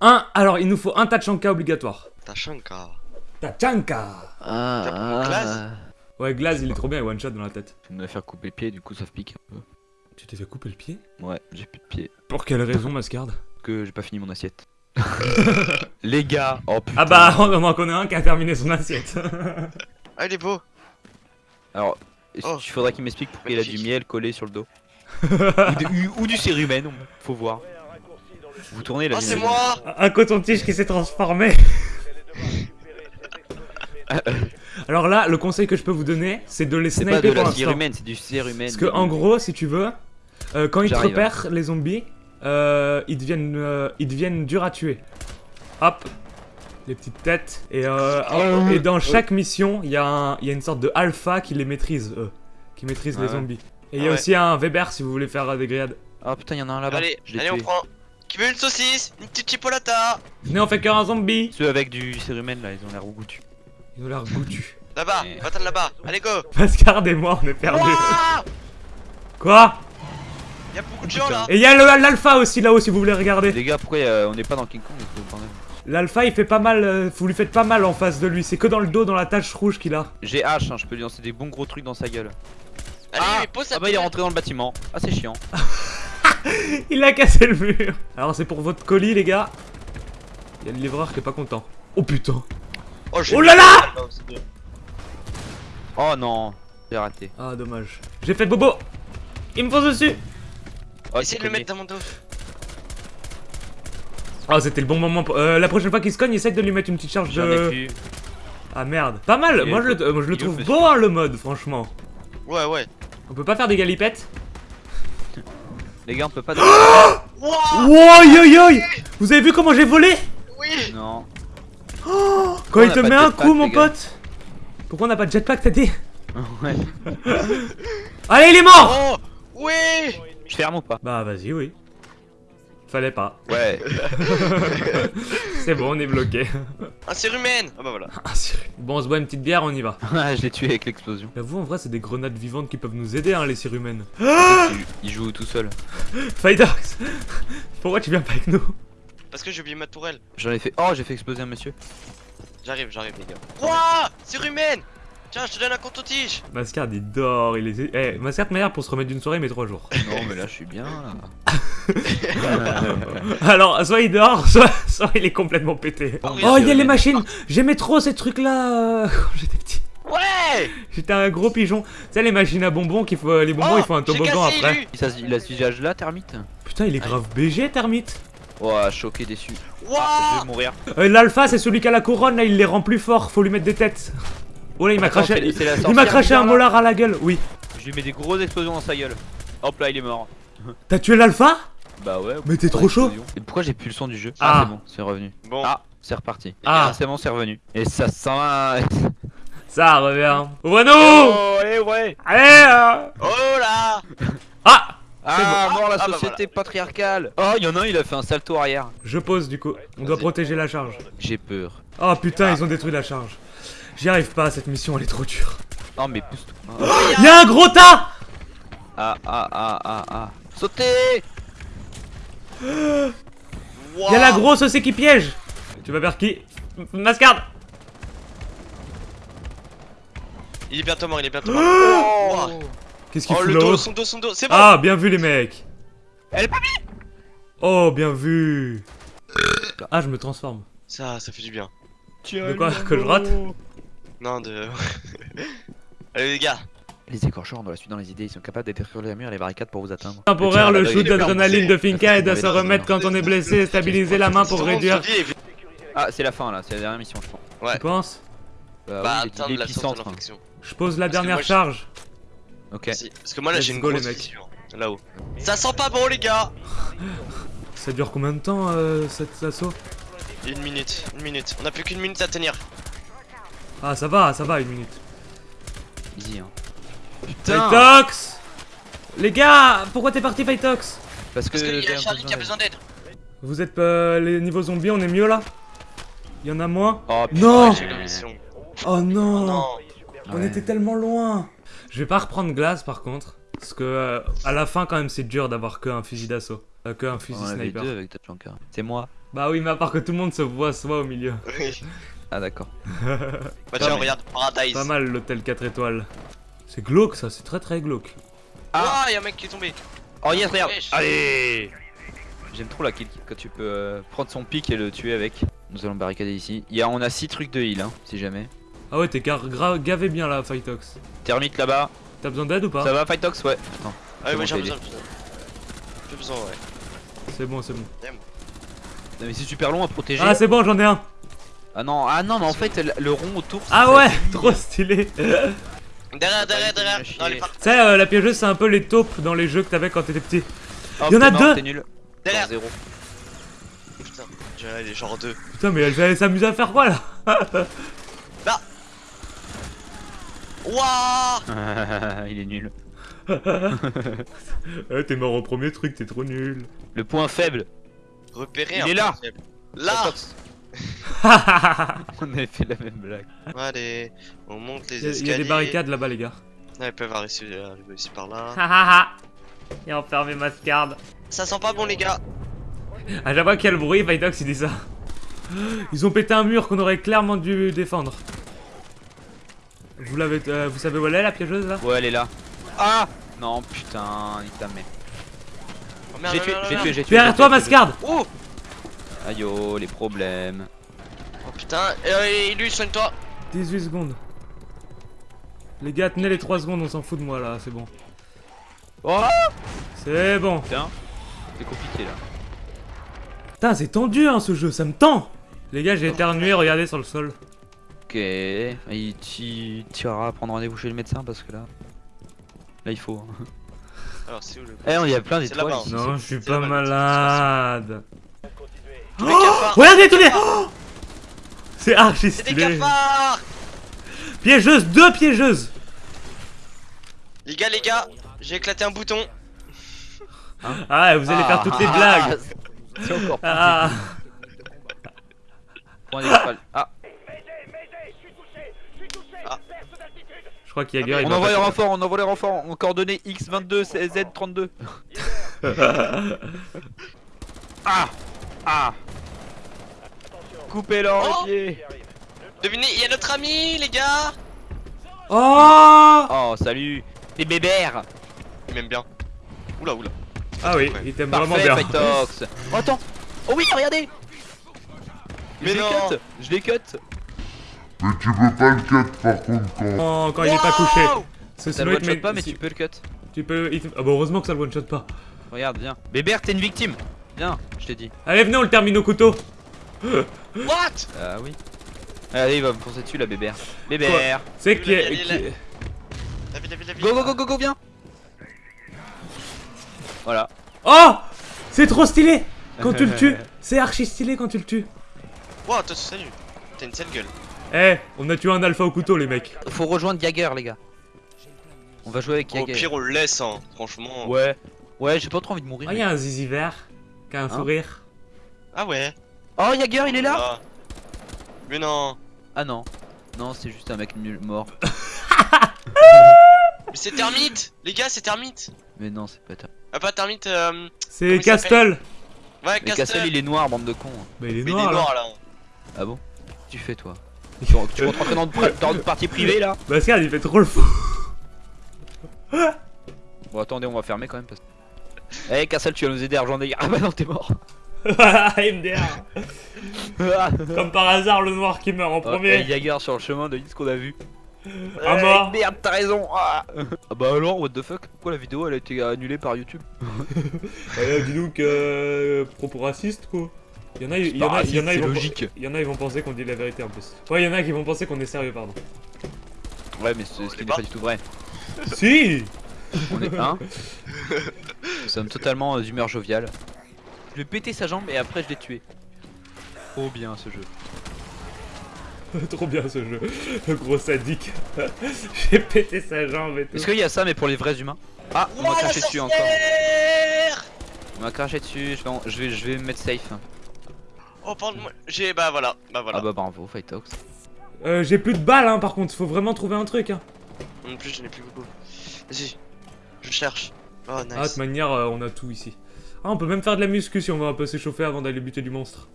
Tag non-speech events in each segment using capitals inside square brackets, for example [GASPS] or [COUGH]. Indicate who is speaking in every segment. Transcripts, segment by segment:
Speaker 1: Un, alors il nous faut un Tachanka obligatoire.
Speaker 2: Tachanka.
Speaker 1: Tachanka
Speaker 3: Ah, ah,
Speaker 2: Glaze
Speaker 1: Ouais, Glaze, il est trop bien, il one shot dans la tête.
Speaker 3: Je vais me faire couper le pied, du coup ça se pique un peu.
Speaker 1: Tu t'es fait couper le pied?
Speaker 3: Ouais, j'ai plus de pied.
Speaker 1: Pour quelle raison, Mascarde
Speaker 3: Que j'ai pas fini mon assiette. [LAUGHS] Les gars Oh putain
Speaker 1: Ah bah, on en connaît un qui a terminé son assiette. [LAUGHS]
Speaker 2: Ah, il est beau.
Speaker 3: Alors,
Speaker 2: Oh.
Speaker 3: il faudra qu'il m'explique pourquoi il a du miel collé sur le dos? ou, de- ou du cérumen, faut voir. Vous tournez là
Speaker 2: Oh, c'est moi
Speaker 1: un coton-tige qui s'est transformé. Alors là, le conseil que je peux vous donner, c'est de les
Speaker 3: C'est pas
Speaker 1: sniper
Speaker 3: de
Speaker 1: pour
Speaker 3: la
Speaker 1: l'instant.
Speaker 3: c'est du cérumen.
Speaker 1: Parce que en gros, si tu veux, euh, quand ils te
Speaker 3: J'arrive,
Speaker 1: repèrent, les zombies, euh, ils, deviennent, euh, ils deviennent durs à tuer. Hop, les petites têtes. Et, euh, dans chaque mission, il y, a un- il y a une sorte de alpha qui les maîtrise, eux. Qui maîtrise
Speaker 3: Ah
Speaker 1: les zombies. Et il y
Speaker 2: Ah
Speaker 1: a
Speaker 2: ouais.
Speaker 1: aussi un Weber si vous voulez faire des grillades.
Speaker 3: Oh putain, y'en a un là-bas.
Speaker 2: Allez, allez, on prend. Qui veut une saucisse Une petite chipolata
Speaker 1: Venez, on fait cœur un zombie
Speaker 3: Ceux avec du cérumen là, ils ont l'air goûtus.
Speaker 1: Ils ont l'air goûtus.
Speaker 2: Là-bas,
Speaker 3: Mais-
Speaker 2: va-t'en là-bas. Allez, go
Speaker 1: Pascal et moi, on est perdus.
Speaker 2: Ouah
Speaker 1: Quoi?
Speaker 2: Y'a beaucoup de gens là
Speaker 1: Et il y a le- l'alpha aussi là-haut si vous voulez regarder.
Speaker 3: Les gars, pourquoi euh, on n'est pas dans King Kong
Speaker 1: L'alpha il fait pas mal, euh, vous lui faites pas mal en face de lui, c'est que dans le dos, dans la tache rouge qu'il a.
Speaker 3: J'ai H, hein, je peux lui lancer des bons gros trucs dans sa gueule.
Speaker 2: Allez,
Speaker 3: ah,
Speaker 2: mais pose sa
Speaker 3: ah bah il est rentré dans le bâtiment. Ah c'est chiant. [LAUGHS] [LAUGHS]
Speaker 1: Il a cassé le mur. Alors c'est pour votre colis les gars. Il y a le livreur qui est pas content. Oh putain.
Speaker 2: Oh, j'ai
Speaker 1: Oh là
Speaker 2: la
Speaker 1: là.
Speaker 3: Oh non, j'ai raté.
Speaker 1: Ah dommage. J'ai fait bobo. Il me fonce dessus.
Speaker 3: Oh,
Speaker 2: Essaye de le mettre dans mon dos.
Speaker 1: Ah c'était le bon moment. Pour... Euh, la prochaine fois qu'il se cogne, essaye de lui mettre une petite charge de... Ah merde. Pas mal. Moi je le, euh, moi, je le
Speaker 3: il est
Speaker 1: trouve beau hein, le mode franchement.
Speaker 2: Ouais, ouais.
Speaker 1: On peut pas faire des galipettes?
Speaker 3: Les gars, on peut pas. [GASPS]
Speaker 2: Wouah
Speaker 1: Wow yo yo Vous avez vu comment j'ai volé
Speaker 2: Oui
Speaker 3: non.
Speaker 1: Quand
Speaker 3: on
Speaker 1: il te met un coup mon pote Pourquoi on n'a pas de jetpack t'as dit [LAUGHS]
Speaker 3: ouais.
Speaker 1: Allez il est mort
Speaker 2: Oh Oui
Speaker 3: Je ferme ou pas
Speaker 1: Bah vas-y oui. Fallait pas.
Speaker 3: Ouais. [LAUGHS]
Speaker 1: C'est bon, on est bloqué.
Speaker 2: Un cérumen Ah bah voilà. [LAUGHS]
Speaker 1: Ah, bon, on se boit une petite bière, on y va.
Speaker 3: je l'ai tué avec l'explosion.
Speaker 1: J'avoue, en vrai, c'est des grenades vivantes qui peuvent nous aider, hein, les cérumènes.
Speaker 3: Il- Il joue tout seul. [GASPS]
Speaker 1: Fidox [LAUGHS] Pourquoi tu viens pas avec nous?
Speaker 2: Parce que j'ai oublié ma tourelle.
Speaker 3: J'en ai fait. Oh, j'ai fait exploser un monsieur.
Speaker 2: J'arrive, j'arrive, les gars. Wouah Cérumen Tiens, je te donne un coton-tige
Speaker 1: Mascard, il dort, il est... Eh, Mascard, meilleur pour se remettre d'une soirée, mais trois jours.
Speaker 3: Non, mais là, je suis bien là. [LAUGHS]
Speaker 1: Alors, soit il dort, [LAUGHS] soit, soit il est complètement pété.
Speaker 2: Oh,
Speaker 1: Oh, il y a les machines J'aimais trop ces trucs-là euh, [LAUGHS] quand j'étais petit.
Speaker 2: Ouais
Speaker 1: J'étais un gros pigeon. Tu sais, les machines à bonbons, qu'il faut... les bonbons,
Speaker 2: Oh,
Speaker 1: il faut un toboggan après.
Speaker 3: Il, a ce visage là, termite
Speaker 1: Putain, il est grave BG, Termite.
Speaker 3: Oh, choqué, déçu. Ah, je
Speaker 2: Wouah
Speaker 3: vais mourir.
Speaker 1: Euh, L'alpha, c'est celui qui a la couronne, là, il les rend plus forts, faut lui mettre des têtes. Oh là, il m'a craché... Il m'a craché un molar à la gueule, oui.
Speaker 3: Je lui mets des grosses explosions dans sa gueule. Hop là, il est mort.
Speaker 1: T'as tué l'alpha?
Speaker 3: Bah ouais.
Speaker 1: Mais t'es trop chaud.
Speaker 3: Et pourquoi j'ai plus le son du jeu?
Speaker 1: Ah.
Speaker 3: Ah, c'est bon, c'est revenu.
Speaker 2: Bon,
Speaker 3: Ah, c'est reparti.
Speaker 1: Ah.
Speaker 3: c'est bon, c'est revenu. Et ça sent. [LAUGHS]
Speaker 1: Ça revient. Ouvre-nous
Speaker 3: Oh, eh ouais.
Speaker 1: Allez euh.
Speaker 2: oh là
Speaker 1: Ah
Speaker 3: Ah,
Speaker 2: bon.
Speaker 3: mort la
Speaker 2: Ah, bah
Speaker 3: société patriarcale. Oh, il y en a un, il a fait un salto arrière.
Speaker 1: Je pose du coup. On doit protéger la charge.
Speaker 3: J'ai peur.
Speaker 1: Oh putain, ils ont détruit la charge. J'y arrive pas, cette mission elle est trop dure.
Speaker 3: Oh, mais pousse-toi. [GASPS]
Speaker 1: Y'a un gros tas
Speaker 3: Ah, ah, ah, ah, ah. Sautez.
Speaker 2: Wouah [GASPS]
Speaker 1: Y'a la grosse aussi qui piège. Tu vas vers qui? Mascarde
Speaker 2: Il est bientôt mort, il est bientôt [GASPS] mort. Wouah.
Speaker 1: Qu'est-ce qu'il
Speaker 2: Oh
Speaker 1: fout
Speaker 2: le dos, son dos, son dos, c'est bon.
Speaker 1: Ah, bien vu les mecs.
Speaker 3: Elle est pas
Speaker 1: Oh, bien vu. Ah, je me transforme.
Speaker 2: Ça, ça fait du bien.
Speaker 1: De quoi? Que je rate?
Speaker 2: Non, de... [LAUGHS] Allez les gars
Speaker 3: Les écorcheurs, on doit la suivre dans les idées. Ils sont capables de détruire les murs et les barricades pour vous atteindre.
Speaker 1: Temporaire, le shoot d'adrénaline de Finka aide à se remettre quand on est blessé, stabiliser la main pour réduire.
Speaker 3: Ah, c'est la fin là, c'est la dernière mission, je pense.
Speaker 2: Ouais.
Speaker 1: Tu penses?
Speaker 3: Bah,
Speaker 2: Bah,
Speaker 3: oui,
Speaker 2: atteindre la source de l'infection.
Speaker 1: Je pose la dernière charge.
Speaker 3: Ok.
Speaker 2: Parce que moi là j'ai une grosse
Speaker 1: les mecs.
Speaker 2: fissure. Là-haut. Ça sent pas bon les gars [LAUGHS]
Speaker 1: Ça dure combien de temps euh, cet assaut?
Speaker 2: Une minute, une minute. On a plus qu'une minute à tenir.
Speaker 1: Ah, ça va, ça va, une minute.
Speaker 3: Easy, hein.
Speaker 1: Fightox Les gars, pourquoi t'es parti Fightox
Speaker 3: Parce que,
Speaker 2: Parce qu'il y a Charlie qui a
Speaker 3: besoin
Speaker 2: d'aide.
Speaker 1: Vous êtes euh, les niveaux zombies, on est mieux là? Il y en a moins?
Speaker 3: Oh,
Speaker 1: Non
Speaker 2: J'ai la mission.
Speaker 1: Oh non,
Speaker 2: Non
Speaker 1: On
Speaker 3: Ouais.
Speaker 1: était tellement loin Je vais pas reprendre glace par contre. Parce que euh, à la fin quand même c'est dur d'avoir que un fusil d'assaut. Euh, que un fusil
Speaker 3: On
Speaker 1: sniper.
Speaker 3: deux avec Tachanka. C'est moi.
Speaker 1: Bah oui, mais à part que tout le monde se voit soi au milieu.
Speaker 2: Oui.
Speaker 3: Ah d'accord.
Speaker 2: Bah tiens, regarde, Paradise.
Speaker 1: Pas mal l'hôtel 4 étoiles. C'est glauque ça, c'est très très glauque.
Speaker 3: Ah.
Speaker 2: Ah, y'a un mec qui est tombé.
Speaker 3: Oh yes, regarde. Allez J'aime trop la kill quand tu peux euh, prendre son pic et le tuer avec. Nous allons barricader ici. Il y a, on a 6 trucs de heal, hein, si jamais.
Speaker 1: Ah ouais, t'es gavé bien là, Fightox.
Speaker 3: Termite là-bas.
Speaker 1: T'as besoin d'aide ou pas?
Speaker 3: Ça va, Fightox Ouais. Attends.
Speaker 2: Ah moi j'ai besoin, j'ai besoin. J'ai besoin, ouais.
Speaker 1: C'est bon, c'est bon.
Speaker 3: Non, mais c'est super long à protéger.
Speaker 1: Ah, c'est bon, j'en ai un.
Speaker 3: Ah non, ah non, mais en fait, le, rond autour.
Speaker 1: Ah ouais, trop stylé. Tu
Speaker 2: Derrière, derrière, derrière. Par-
Speaker 1: sais, euh, la piégeuse, c'est un peu les taupes dans les jeux que t'avais quand t'étais petit.
Speaker 3: Oh,
Speaker 1: y en a deux.
Speaker 3: Nul.
Speaker 2: Derrière.
Speaker 3: Zéro.
Speaker 2: Putain, les genre deux.
Speaker 1: Putain, mais elle s'amuse à faire quoi là [LAUGHS]
Speaker 2: Wouah [LAUGHS]
Speaker 3: Il est nul. [LAUGHS]
Speaker 1: Eh, T'es mort au premier truc, t'es trop nul.
Speaker 3: Le point faible.
Speaker 2: Repérer
Speaker 3: Il
Speaker 2: un
Speaker 3: est là.
Speaker 2: point faible. Là. [LAUGHS]
Speaker 3: On avait fait la même blague.
Speaker 2: Allez, on monte les
Speaker 1: Il y, a- il
Speaker 2: escaliers.
Speaker 1: y a des barricades là-bas, les gars.
Speaker 2: Ouais, ils peuvent arriver arriver aussi par là. [LAUGHS]
Speaker 1: Il a enfermé Mascard.
Speaker 2: Ça sent pas bon, les gars.
Speaker 1: À chaque fois qu'il y a le bruit, Fightox il dit ça. [GASPS] Ils ont pété un mur qu'on aurait clairement dû défendre. Vous l'avez, euh, vous savez où elle est la piégeuse là?
Speaker 3: Ouais, elle est là. Ah Non, putain, nique ta.
Speaker 2: Oh,
Speaker 3: J'ai tué, j'ai tué, j'ai tué.
Speaker 1: Derrière toi. Mascard
Speaker 2: Oh
Speaker 3: Aïe oh, les problèmes.
Speaker 2: Oh putain, euh, et lui, soigne-toi.
Speaker 1: 18 secondes. Les gars, tenez les 3 secondes, on s'en fout de moi là, c'est bon.
Speaker 3: Oh
Speaker 1: C'est bon.
Speaker 3: Putain, c'est compliqué là.
Speaker 1: Putain, c'est tendu hein ce jeu, ça me tend Les gars, j'ai éternué, regardez sur le sol.
Speaker 3: Ok, tu iras prendre rendez-vous chez le médecin parce que là. Là, il faut. hein.
Speaker 2: Alors, c'est où le.
Speaker 3: Eh, il y a plein d'étoiles
Speaker 2: là-bas.
Speaker 3: ici.
Speaker 1: Non, je suis pas
Speaker 2: la
Speaker 1: malade.
Speaker 2: Cafards.
Speaker 1: Regardez, tenez Oh C'est archi
Speaker 2: C'est des cafards.
Speaker 1: Piégeuse, deux piégeuses.
Speaker 2: Les gars, les gars, j'ai éclaté un bouton.
Speaker 1: Ah, vous allez faire toutes les blagues. [LAUGHS]
Speaker 3: C'est encore plus
Speaker 1: Ah.
Speaker 3: Ah,
Speaker 1: Je crois qu'il y a guerre, il
Speaker 3: on envoie les renforts, on envoie les renforts. En coordonnées X22, Z32. [LAUGHS] ah. Ah Coupez-leur
Speaker 2: Oh
Speaker 3: les pieds
Speaker 2: Devinez, il y a notre ami, les gars.
Speaker 1: Oh
Speaker 3: Oh, salut Les bébères
Speaker 2: Il m'aime bien. Oula, oula.
Speaker 1: Ah oui,
Speaker 2: Ouais.
Speaker 1: il t'aime vraiment bien.
Speaker 3: Fightox Oh, [LAUGHS] attends Oh oui, regardez
Speaker 2: Mais
Speaker 3: Je l'ai
Speaker 2: non.
Speaker 3: cut Je cut
Speaker 4: Mais tu peux pas le cut par contre quand...
Speaker 1: Quand, quand il est pas couché.
Speaker 3: Ça le
Speaker 1: il
Speaker 3: one
Speaker 1: te
Speaker 3: shot
Speaker 1: met-
Speaker 3: pas, mais tu peux le cut.
Speaker 1: tu peux. Ah bah heureusement que ça le one shot pas.
Speaker 3: Regarde, viens. Bébert, t'es une victime Viens, je t'ai dit.
Speaker 1: Allez, venez, on le termine au couteau. [GASPS]
Speaker 2: What?
Speaker 3: Ah oui. Allez, il va me foncer dessus, la bébert. Bébert
Speaker 1: C'est qui.
Speaker 3: Go, go, go, go, go, viens Voilà.
Speaker 1: Oh C'est trop stylé Quand tu le tues, [LAUGHS] c'est archi stylé quand tu le tues.
Speaker 2: Wow, toi, salut. T'as une sale gueule.
Speaker 1: Eh, on a tué un alpha au couteau, les mecs.
Speaker 3: Faut rejoindre Jagger, les gars. On va jouer avec
Speaker 2: Au
Speaker 3: Jagger.
Speaker 2: pire, on le laisse, hein. Franchement.
Speaker 3: Ouais. Ouais, j'ai pas trop envie de mourir.
Speaker 1: Ah, il y a un zizi vert qui a un
Speaker 3: Hein
Speaker 1: sourire.
Speaker 2: Ah ouais.
Speaker 3: Oh, Jagger, il est là
Speaker 2: Ah. Mais non.
Speaker 3: Ah non. Non, c'est juste un mec nul mort. [LAUGHS]
Speaker 2: Mais c'est Termite Les gars, c'est Termite
Speaker 3: Mais non, c'est pas ta.
Speaker 2: Ah, pas Termite, euh...
Speaker 1: C'est Castle.
Speaker 2: Ouais,
Speaker 3: Mais Castle, il est noir, bande de cons.
Speaker 1: Bah, il est
Speaker 2: Mais il est
Speaker 1: noir là.
Speaker 3: Ah bon? Tu fais toi [LAUGHS] Tu, rentres- tu rentres rentrer dans, une- dans une partie [LAUGHS] privée là
Speaker 1: Bah, regarde, il fait trop le fou.
Speaker 3: Bon, attendez, on va fermer quand même parce que. Eh, Castle, tu vas nous aider à rejoindre. Ah bah non, t'es mort
Speaker 1: MDR. [LAUGHS] Comme par hasard, le noir qui meurt en premier.
Speaker 3: Jagger sur le chemin de ce qu'on a vu.
Speaker 1: Mort.
Speaker 3: Eh, Merde, t'as raison ah. Ah bah alors, what the fuck? Pourquoi la vidéo elle a été annulée par YouTube?
Speaker 1: Euh, dis donc, euh, propos raciste quoi. Il y en a, il y en a, il y en a,
Speaker 3: C'est
Speaker 1: ils vont,
Speaker 3: logique.
Speaker 1: il y en a, ils vont penser qu'on dit la vérité en plus. Ouais, il y en a qui vont penser qu'on est sérieux, pardon.
Speaker 3: Ouais, mais c'est ce qui n'est
Speaker 2: pas.
Speaker 3: pas du tout vrai.
Speaker 1: si
Speaker 3: On est un. [LAUGHS] Nous sommes totalement euh, d'humeur joviale. Je lui ai pété sa jambe et après je l'ai tué. Trop bien ce jeu. [LAUGHS]
Speaker 1: Trop bien ce jeu. Le gros sadique. [LAUGHS] J'ai pété sa jambe et tout.
Speaker 3: Est-ce qu'il y a ça mais pour les vrais humains Ah, on m'a craché dessus encore. On m'a craché dessus, je vais, je vais, je vais me mettre safe.
Speaker 2: Oh, pardon. J'ai. Bah voilà. Bah voilà.
Speaker 3: Ah bah bravo, Fightox.
Speaker 1: Euh, j'ai plus de balles hein, par contre, faut vraiment trouver un truc hein.
Speaker 2: Non plus, je n'ai plus beaucoup. Vas-y. Je cherche. Oh, nice.
Speaker 1: Ah, de toute manière, euh, on a tout ici. Ah, on peut même faire de la muscu si on va un peu s'échauffer avant d'aller buter du monstre.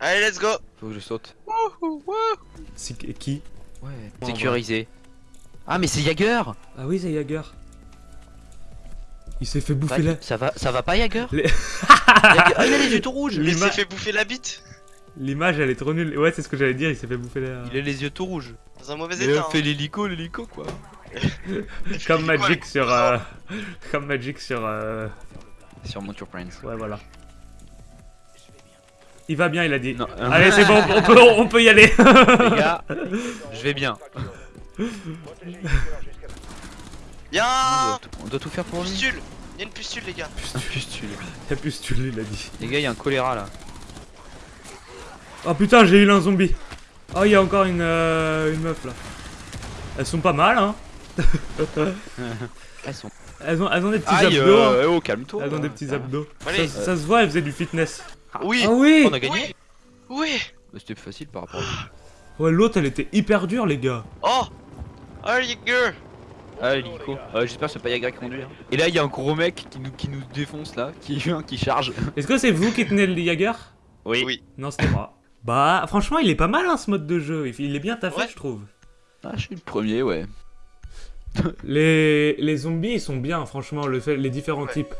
Speaker 2: Allez, let's go.
Speaker 3: Faut que je saute.
Speaker 1: C'est qui
Speaker 3: Ouais. Sécurisé. Ah mais c'est Jagger
Speaker 1: Ah oui, c'est Jagger. Il s'est fait bouffer la...
Speaker 3: Ça va, ça va pas Jagger
Speaker 1: Les- [LAUGHS]
Speaker 3: Jagger- Ah il a les yeux tout rouges
Speaker 2: Il s'est fait bouffer la bite.
Speaker 1: L'image, elle est trop nulle. Ouais, c'est ce que j'allais dire, il s'est fait bouffer la...
Speaker 3: Il a les yeux tout rouges.
Speaker 2: Dans un mauvais
Speaker 3: Il
Speaker 2: état.
Speaker 3: a fait l'hélico, l'hélico quoi. [LAUGHS]
Speaker 1: Comme
Speaker 2: Quoi,
Speaker 1: Magic sur... euh, [LAUGHS] Comme Magic sur... euh,
Speaker 3: Sur Monture Prince.
Speaker 1: Ouais, voilà. Il va bien, il a dit.
Speaker 3: Non. [LAUGHS]
Speaker 1: Allez, c'est bon, on peut, on peut y aller.
Speaker 3: Les gars, [LAUGHS] je vais bien.
Speaker 2: Bien.
Speaker 3: On doit, tout, on doit tout faire pour lui.
Speaker 2: Pustule. Il y a une pustule, les gars.
Speaker 3: Pustule.
Speaker 1: Il y a plus tu il a dit.
Speaker 3: Les gars, il y a un choléra là.
Speaker 1: Oh putain, j'ai eu un zombie. Oh, il y a encore une, euh, une meuf là. Elles sont pas mal, hein. [LAUGHS]
Speaker 3: Elles sont.
Speaker 1: Elles ont, elles ont des petits
Speaker 3: Aïe,
Speaker 1: abdos. hein.
Speaker 3: euh, oh, calme-toi.
Speaker 1: Elles ont des petits
Speaker 3: va.
Speaker 1: abdos.
Speaker 2: Allez.
Speaker 1: Ça, ça se voit, elles faisaient du fitness.
Speaker 2: Oui.
Speaker 1: Ah oui
Speaker 3: On a gagné
Speaker 2: Oui. Oui.
Speaker 3: C'était plus facile par rapport à
Speaker 1: Ouais, l'autre, elle était hyper dure, les gars.
Speaker 2: Oh. Oh, les gars.
Speaker 3: Ah, l'hélico. Euh, J'espère que c'est pas Yagra qui conduit. hein. Et là, il y a un gros mec qui nous, qui nous défonce là, qui vient, [LAUGHS] qui charge.
Speaker 1: Est-ce que c'est vous qui tenez le Jaeger
Speaker 3: Oui.
Speaker 2: Oui.
Speaker 1: Non, c'était moi. Bah, franchement, il est pas mal, hein, ce mode de jeu. Il il est bien taffé,
Speaker 2: Ouais.
Speaker 1: je trouve.
Speaker 3: Ah, je suis le premier, ouais.
Speaker 1: Les, les zombies, ils sont bien, franchement, le fait, les différents
Speaker 2: Ouais.
Speaker 1: types.